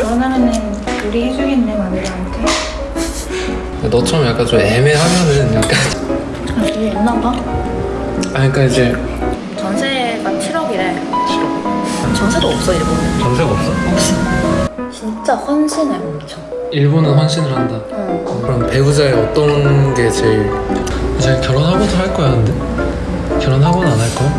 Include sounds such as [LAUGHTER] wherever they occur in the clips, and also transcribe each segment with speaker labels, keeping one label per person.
Speaker 1: 결혼하면은 우리 해주겠네 마누라한테
Speaker 2: 너처럼 약간 좀 애매하면은 약간
Speaker 1: 아 그게 있나 봐
Speaker 2: 아니 그러니까 이제
Speaker 1: 전세가 7억이래 전세도 없어 일본은
Speaker 2: 전세가 없어?
Speaker 1: 없어 진짜 헌신해 엄청
Speaker 2: 일본은 헌신을 한다
Speaker 1: 응.
Speaker 2: 그럼 배우자의 어떤 게 제일 이제 결혼하고도 할 거야 근데? 결혼하고는 안 할 거야?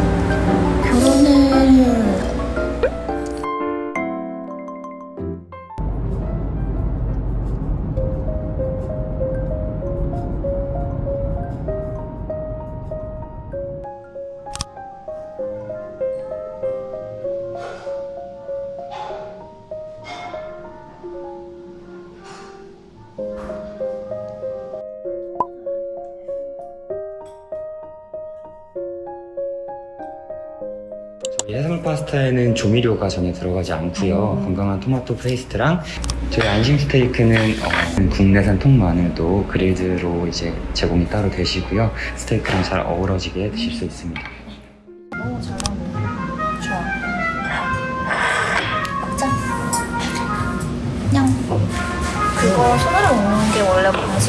Speaker 3: 해산물 파스타에는 조미료가 전혀 들어가지 않고요. 건강한 토마토 페이스트랑 저희 안심 스테이크는 어, 국내산 통마늘도 grilled로 이제 제공이 따로 되시고요. 스테이크랑 잘 어우러지게 드실 수 있습니다.
Speaker 1: 나오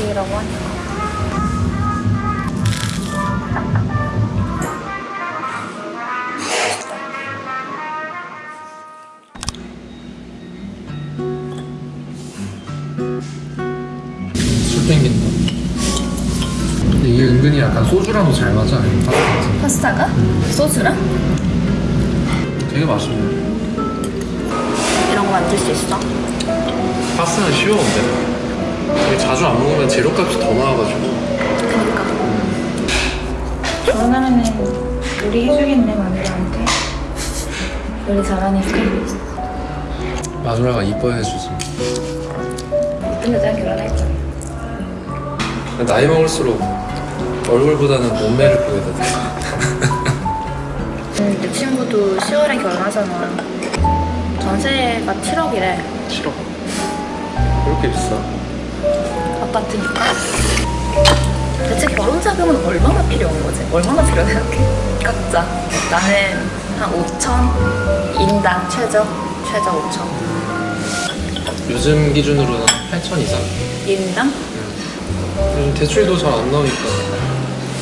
Speaker 1: 방식이라고 하니까
Speaker 2: 술 땡긴다 근데 이게 은근히 약간 소주랑도 잘 맞아 파스타
Speaker 1: 파스타가? 소스랑?
Speaker 2: 되게 맛있네
Speaker 1: 이런 거 만들 수 있어?
Speaker 2: 파스타는 쉬워 근데 자주 안 먹으면 재료값이 더 나와가지고.
Speaker 1: 그러니까. 결혼하면은 우리 해주겠네 마누라한테 요리 잘하니까
Speaker 2: 마누라가 이뻐해주지.
Speaker 1: 이쁜 여자랑 결혼할 거야?
Speaker 2: 나이 먹을수록 얼굴보다는 몸매를 보게 돼.
Speaker 1: 음, 내 친구도 10월에 결혼하잖아. 전세가 7억이래.
Speaker 2: 7억. 그렇게 비싸?
Speaker 1: 아파트니까. 대체 결혼 자금은 얼마나 필요한 거지? 얼마나 필요해? 각자. 나는 한 5천 인당 최저 최저 5천.
Speaker 2: 요즘 기준으로는 8천 이상?
Speaker 1: 인당?
Speaker 2: 요즘 대출도 잘 안 나오니까.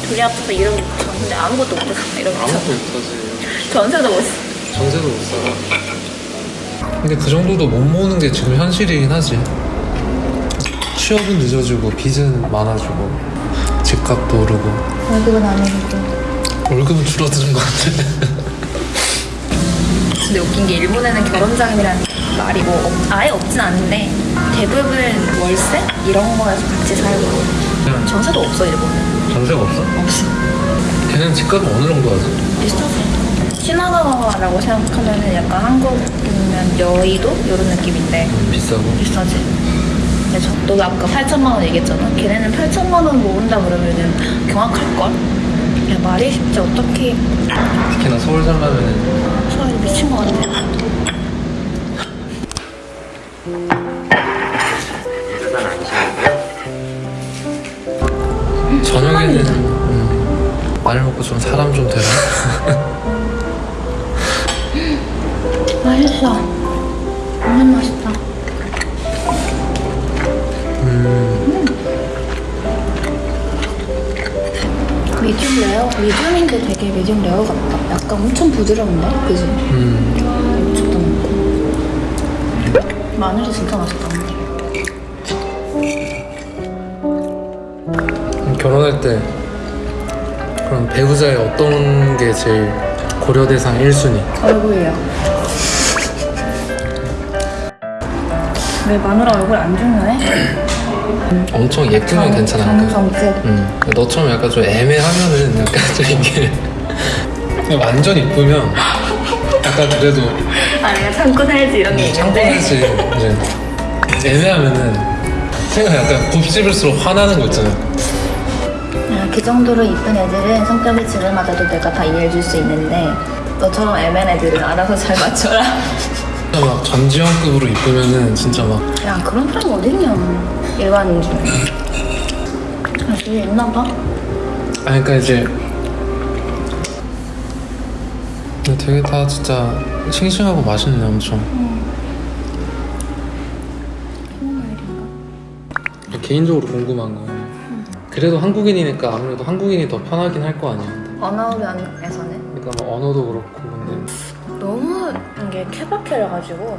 Speaker 1: 둘이 합쳐서 1억 6천 근데 아무것도 못하잖아 1억 6천
Speaker 2: 아무것도 못하지.
Speaker 1: 전세도 못
Speaker 2: 전세도 못 살아 근데 그 정도도 못 모으는 게 지금 현실이긴 하지 취업은 늦어지고 빚은 많아지고 집값도 오르고.
Speaker 1: 월급은 안 오르고.
Speaker 2: 월급은 줄어드는 것 같아.
Speaker 1: 근데 웃긴 게 일본에는 결혼 자금이라는 말이 뭐 없- 아예 없진 않은데 대부분 월세? 이런 거에서 같이 살고. 전세도 없어 일본은.
Speaker 2: 전세가 없어?
Speaker 1: 없어.
Speaker 2: 걔는 집값은 어느 정도 하지?
Speaker 1: 비슷하지. 시나가와라고 생각하면은 약간 한국이면 여의도? 이런 느낌인데.
Speaker 2: 비싸고.
Speaker 1: 비싸지 근데 저, 너도 아까 8천만 원 얘기했잖아. 걔네는 8천만 원 모은다 그러면은 경악할걸? 야 말이 쉽지. 어떻게
Speaker 2: 특히나 서울 살려면은
Speaker 1: 소리 미친 거 같아.
Speaker 2: 저녁에는 음, 마늘 먹고 좀 사람 좀 되라 [LAUGHS]
Speaker 1: 맛있어. 완전 맛있다 medium rare? medium인데 되게 medium rare 같다 약간 엄청 부드러운데? 그지?
Speaker 2: 음,
Speaker 1: 고추도 넣고 마늘이 진짜 맛있다
Speaker 2: 결혼할 때 그럼 배우자의 어떤 게 제일 고려 대상 1순위?
Speaker 1: 얼굴이요 왜 마누라 얼굴 안 중요해?
Speaker 2: 엄청 예쁘면 괜찮아.
Speaker 1: 정성급
Speaker 2: 음, 너처럼 약간 좀 애매하면은 약간 좀 이게 [LAUGHS] 완전 이쁘면 약간 그래도
Speaker 1: 아 내가 참고 살지 이런 게 있는데.
Speaker 2: 참고하지. 이제 애매하면은 생각 약간 곱씹을수록 화나는 거 있잖아
Speaker 1: 야, 그 정도로 이쁜 애들은 성격이 지를 맞아도 내가 다 이해해줄 수 있는데 너처럼 애매한 애들은 알아서 잘 맞춰라.
Speaker 2: 진짜 막 전지현급으로 이쁘면은 진짜 막
Speaker 1: 야 그런 사람 어딨냐 일반인 중에 아 그게 있나 봐
Speaker 2: 아니 그러니까 이제 되게 다 진짜 싱싱하고 맛있네 엄청.
Speaker 1: 스모마일인가?
Speaker 2: 개인적으로 궁금한 거 그래도 한국인이니까 아무래도 한국인이 더 편하긴 할 거 아니야.
Speaker 1: 언어면에서는?
Speaker 2: 그러니까 뭐 언어도 그렇고 근데.
Speaker 1: 너무 이게 케바케여가지고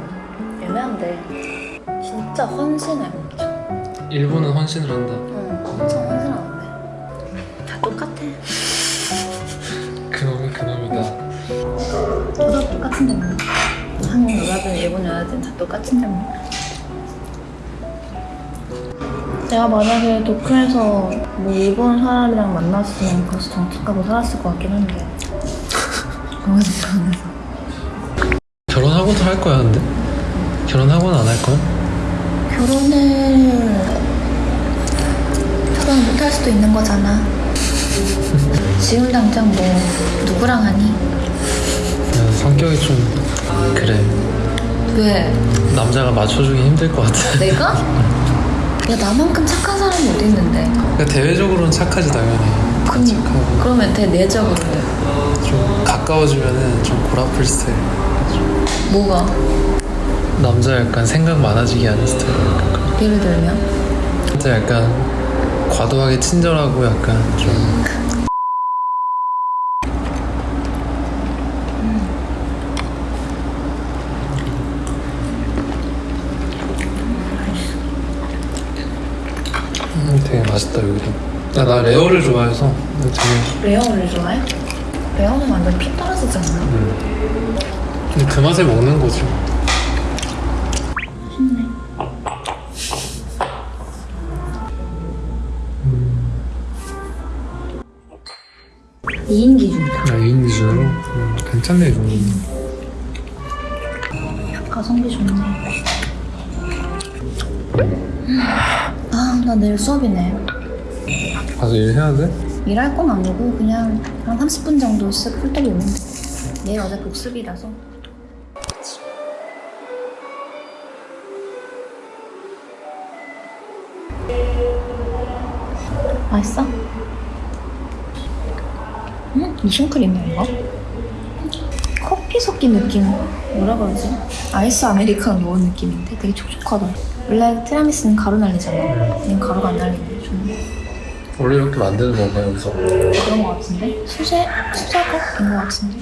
Speaker 1: 애매한데 진짜 헌신해
Speaker 2: 일본은 헌신을 한다.
Speaker 1: 응 엄청 헌신하는데. 다 똑같아.
Speaker 2: 그놈이 그놈이다.
Speaker 1: 저도 똑같은데 뭐 한국 여자든 일본 여자든 다 똑같은데 뭐 내가 만약에 도쿄에서 뭐 일본 사람이랑 만났으면 벌써 정착 하고 살았을 것 같긴 한데. 너무 불안해서
Speaker 2: 결혼하고도 할 거야 근데? 결혼하고는 안 할 거야?
Speaker 1: 결혼을 결혼 거잖아 지금 당장 뭐 누구랑 하니?
Speaker 2: 그냥 성격이 좀 그래
Speaker 1: 왜?
Speaker 2: 남자가 맞춰주기 힘들 것 같아
Speaker 1: 내가? [LAUGHS] 야 나만큼 착한 사람이 어디 있는데
Speaker 2: 그러니까 대외적으로는 착하지 당연히
Speaker 1: 그럼,
Speaker 2: 착하고
Speaker 1: 그러면 대 내적으로
Speaker 2: 좀 가까워지면은 좀 골아플 스타일
Speaker 1: 뭐가?
Speaker 2: 남자 약간 생각 많아지게 하는 스타일
Speaker 1: 예를 들면?
Speaker 2: 진짜 약간 과도하게 친절하고 약간 좀 음, 되게 맛있다 여기도 야, 나 rare를 좋아해서 되게
Speaker 1: rare를 좋아해? rare는 완전 피 떨어지지 않나?
Speaker 2: 음. 근데 그 맛에 먹는 거지 음, 괜찮네 이 정도면
Speaker 1: 가성비 좋네 아나 내일 수업이네
Speaker 2: 가서 일해야 돼?
Speaker 1: 일할 건 아니고 그냥 한 30분 정도 쓱 훑어보면 돼. 내일 어제 복습이라서. 맛있어? 음? 무슨 크림이야 이거? 섞인 느낌 뭐라 그러지? 아이스 아메리카노 넣은 느낌인데 되게 촉촉하다 원래 티라미수는 가루 날리잖아 얘는 가루가 안 날리네 좋네
Speaker 2: 원래 이렇게 만드는 건가 여기서?
Speaker 1: 그런 것 같은데? 수제, 수제곡인 것 같은데?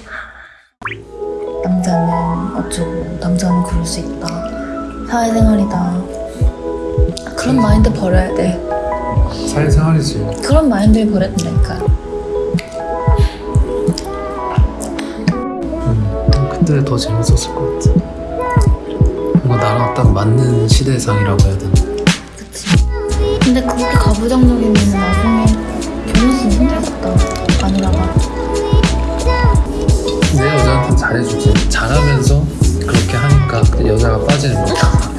Speaker 1: 남자는 어쩌고, 남자는 그럴 수 있다. 사회생활이다. 그런 마인드 버려야 돼.
Speaker 2: 사회생활이지
Speaker 1: 그런 마인드를 버려야 된다니까.
Speaker 2: 했는데 더 재밌었을 것 같아. 뭔가 나랑 딱 맞는 시대상이라고 해야 되나?
Speaker 1: 그치. 근데 그렇게 가부장적이면 나중에 결혼식이 힘들겠다. 아니라봐
Speaker 2: 내 여자한테 잘해주지. 잘하면서 그렇게 하니까 그 여자가 빠지는 거야.